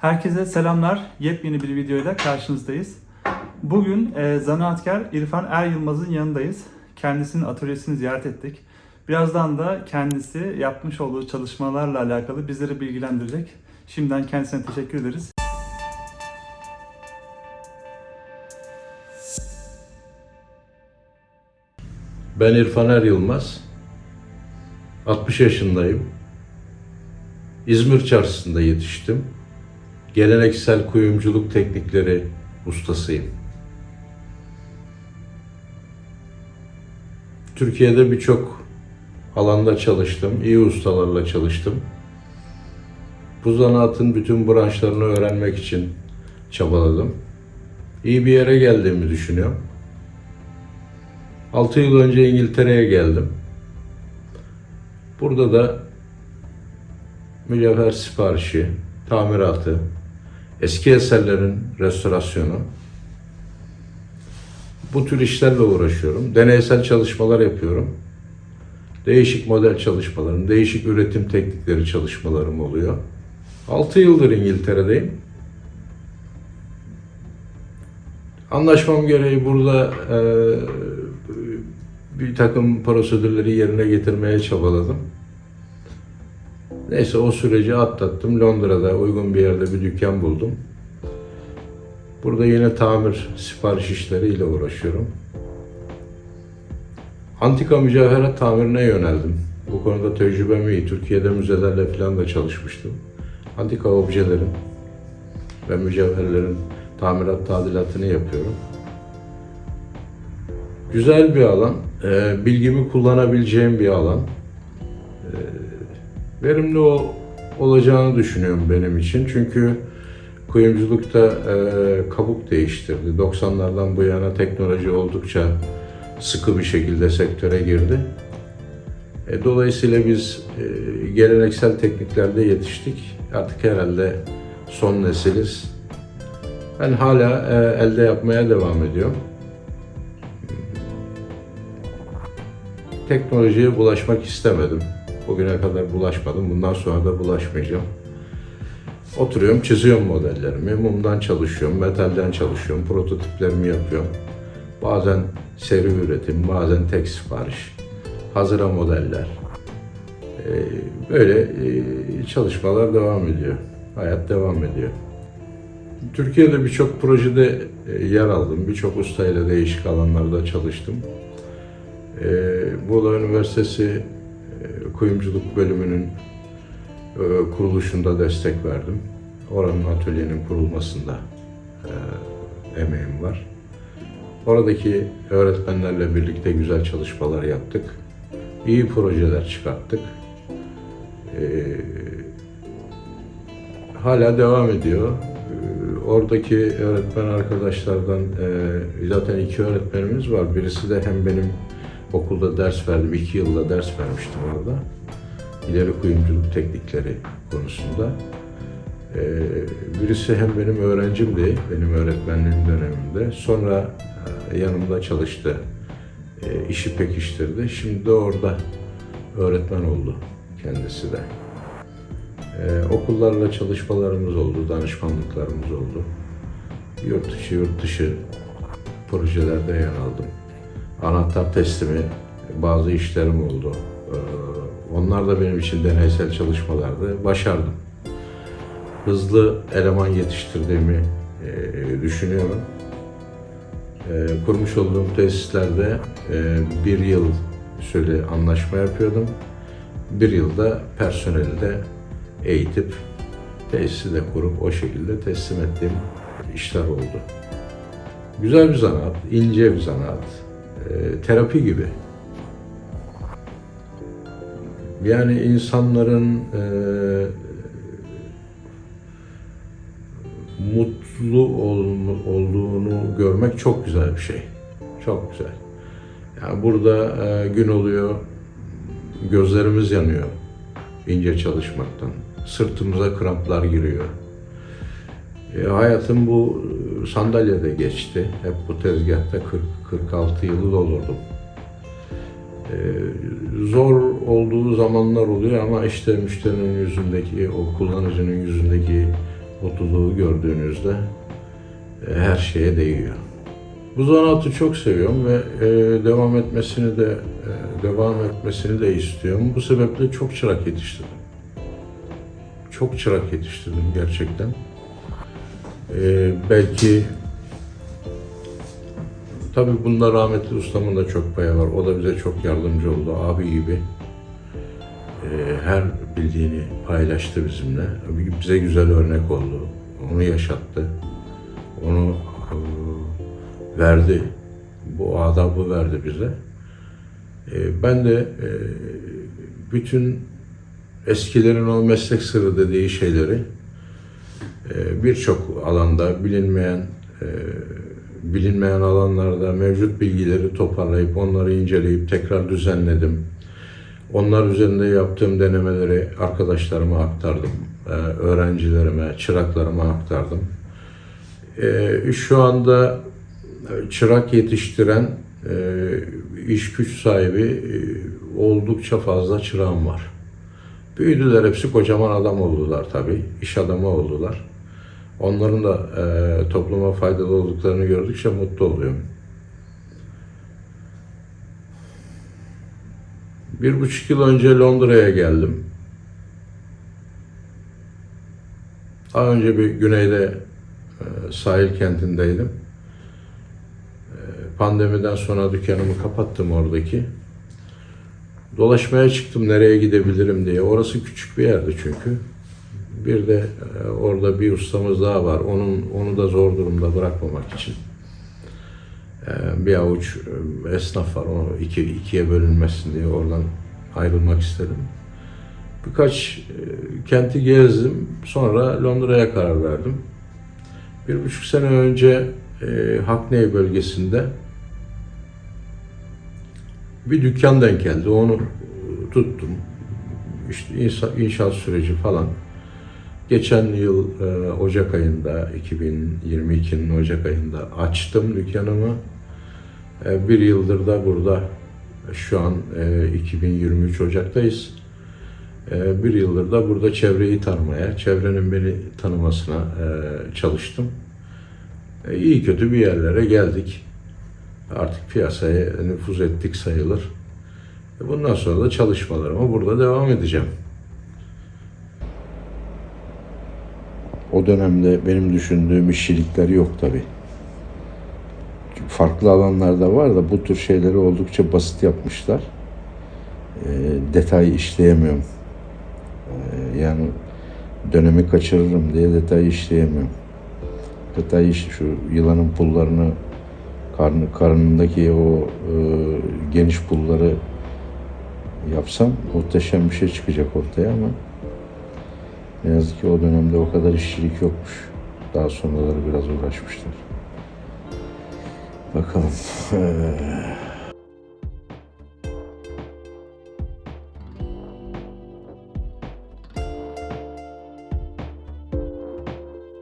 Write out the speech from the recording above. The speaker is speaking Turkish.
Herkese selamlar. Yepyeni bir videoyla karşınızdayız. Bugün e, zanaatkar İrfan Er Yılmaz'ın yanındayız. Kendisinin atölyesini ziyaret ettik. Birazdan da kendisi yapmış olduğu çalışmalarla alakalı bizleri bilgilendirecek. Şimdiden kendisine teşekkür ederiz. Ben İrfan Er Yılmaz. 60 yaşındayım. İzmir çarşısında yetiştim. Geleneksel kuyumculuk teknikleri ustasıyım. Türkiye'de birçok alanda çalıştım. iyi ustalarla çalıştım. Bu zanaatın bütün branşlarını öğrenmek için çabaladım. İyi bir yere geldiğimi düşünüyorum. 6 yıl önce İngiltere'ye geldim. Burada da mücevher siparişi, tamiratı, eski eserlerin restorasyonu, bu tür işlerle uğraşıyorum. Deneysel çalışmalar yapıyorum. Değişik model çalışmalarım, değişik üretim teknikleri çalışmalarım oluyor. 6 yıldır İngiltere'deyim. Anlaşmam gereği burada e, bir takım prosedürleri yerine getirmeye çabaladım. Neyse o süreci atlattım. Londra'da uygun bir yerde bir dükkan buldum. Burada yine tamir sipariş işleriyle uğraşıyorum. Antika mücevherat tamirine yöneldim. Bu konuda tecrübem iyi. Türkiye'de müzelerle falan da çalışmıştım. Antika objelerin ve mücevherlerin tamirat tadilatını yapıyorum. Güzel bir alan, e, bilgimi kullanabileceğim bir alan. Verimli o, olacağını düşünüyorum benim için. Çünkü kuyumculukta e, kabuk değiştirdi. 90'lardan bu yana teknoloji oldukça sıkı bir şekilde sektöre girdi. E, dolayısıyla biz e, geleneksel tekniklerde yetiştik. Artık herhalde son nesiliz. Ben hala e, elde yapmaya devam ediyorum. Teknolojiye bulaşmak istemedim. Bugüne kadar bulaşmadım. Bundan sonra da bulaşmayacağım. Oturuyorum, çiziyorum modellerimi. Mumdan çalışıyorum, metalden çalışıyorum, prototiplerimi yapıyorum. Bazen seri üretim, bazen tek sipariş, hazıra modeller. Ee, Böyle e, çalışmalar devam ediyor. Hayat devam ediyor. Türkiye'de birçok projede e, yer aldım. Birçok ustayla değişik alanlarda çalıştım. Ee, Muğla Üniversitesi Kuyumculuk Bölümünün e, kuruluşunda destek verdim. Oranın atölyenin kurulmasında e, emeğim var. Oradaki öğretmenlerle birlikte güzel çalışmalar yaptık. İyi projeler çıkarttık. Ee, hala devam ediyor. Ee, Oradaki öğretmen arkadaşlardan e, zaten iki öğretmenimiz var. Birisi de hem benim okulda ders verdim, iki yılda ders vermiştim orada. İleri kuyumculuk teknikleri konusunda. Ee, Birisi hem benim öğrencimdi, benim öğretmenliğim döneminde. Sonra e, yanımda çalıştı, e, işi pekiştirdi. Şimdi de orada öğretmen oldu kendisi de. Ee, okullarla çalışmalarımız oldu, danışmanlıklarımız oldu. Yurt içi, yurt dışı projelerde yer aldım. Anahtar teslimi bazı işlerim oldu. Ee, onlar da benim için deneysel çalışmalardı. Başardım. Hızlı eleman yetiştirdiğimi e, düşünüyorum. E, kurmuş olduğum tesislerde e, bir yıl süre anlaşma yapıyordum. Bir yılda personeli de eğitip tesisi de kurup o şekilde teslim ettiğim işler oldu. Güzel bir zanaat, ince bir zanaat, terapi gibi. Yani insanların e, mutlu ol- olduğunu görmek çok güzel bir şey. Çok güzel. Yani burada e, gün oluyor, gözlerimiz yanıyor ince çalışmaktan. Sırtımıza kramplar giriyor. E, hayatım bu sandalyede geçti. Hep bu tezgahta 40 46 yılı doldurdum. E, zor olduğu zamanlar oluyor ama işte müşterinin yüzündeki, o kullanıcının yüzündeki mutluluğu gördüğünüzde e, her şeye değiyor. Bu zanaatı çok seviyorum ve e, devam etmesini de e, devam etmesini de istiyorum. Bu sebeple çok çırak yetiştirdim. Çok çırak yetiştirdim gerçekten. E, belki tabii bunda rahmetli ustamın da çok payı var. O da bize çok yardımcı oldu. Abi gibi e, her bildiğini paylaştı bizimle. Bize güzel örnek oldu. Onu yaşattı. Onu e, verdi. Bu adabı verdi bize. E, ben de bütün eskilerin o meslek sırrı dediği şeyleri birçok alanda bilinmeyen bilinmeyen alanlarda mevcut bilgileri toparlayıp onları inceleyip tekrar düzenledim. Onlar üzerinde yaptığım denemeleri arkadaşlarıma aktardım. E, öğrencilerime, çıraklarıma aktardım. E, şu anda çırak yetiştiren e, iş güç sahibi e, oldukça fazla çırağım var. Büyüdüler hepsi kocaman adam oldular tabii. İş adamı oldular. Onların da e, topluma faydalı olduklarını gördükçe mutlu oluyorum. Bir buçuk yıl önce Londra'ya geldim. Daha önce bir güneyde e, sahil kentindeydim. E, pandemiden sonra dükkanımı kapattım oradaki. Dolaşmaya çıktım nereye gidebilirim diye. Orası küçük bir yerdi çünkü. Bir de e, orada bir ustamız daha var. Onun onu da zor durumda bırakmamak için. E, bir avuç e, esnaf var. O iki, ikiye bölünmesin diye oradan ayrılmak istedim. Birkaç kenti gezdim. Sonra Londra'ya karar verdim. Bir buçuk sene önce Hackney bölgesinde bir dükkan denk geldi. Onu tuttum. İşte inşa- inşaat süreci falan. Geçen yıl e, Ocak ayında, 2022'nin Ocak ayında açtım dükkanımı. E, bir yıldır da burada, şu an e, 2023 Ocak'tayız. E, bir yıldır da burada çevreyi tanımaya, çevrenin beni tanımasına e, çalıştım. E, iyi kötü bir yerlere geldik. Artık piyasaya nüfuz ettik sayılır. E, bundan sonra da çalışmalarıma burada devam edeceğim. O dönemde benim düşündüğüm işçilikler yok tabi. Farklı alanlarda var da bu tür şeyleri oldukça basit yapmışlar. E, detay işleyemiyorum. E, yani dönemi kaçırırım diye detay işleyemiyorum. Detay iş şu yılanın pullarını karnı, karnındaki o e, geniş pulları yapsam muhteşem bir şey çıkacak ortaya ama ne yazık ki o dönemde o kadar işçilik yokmuş. Daha sonraları biraz uğraşmışlar. Bakalım. Ee,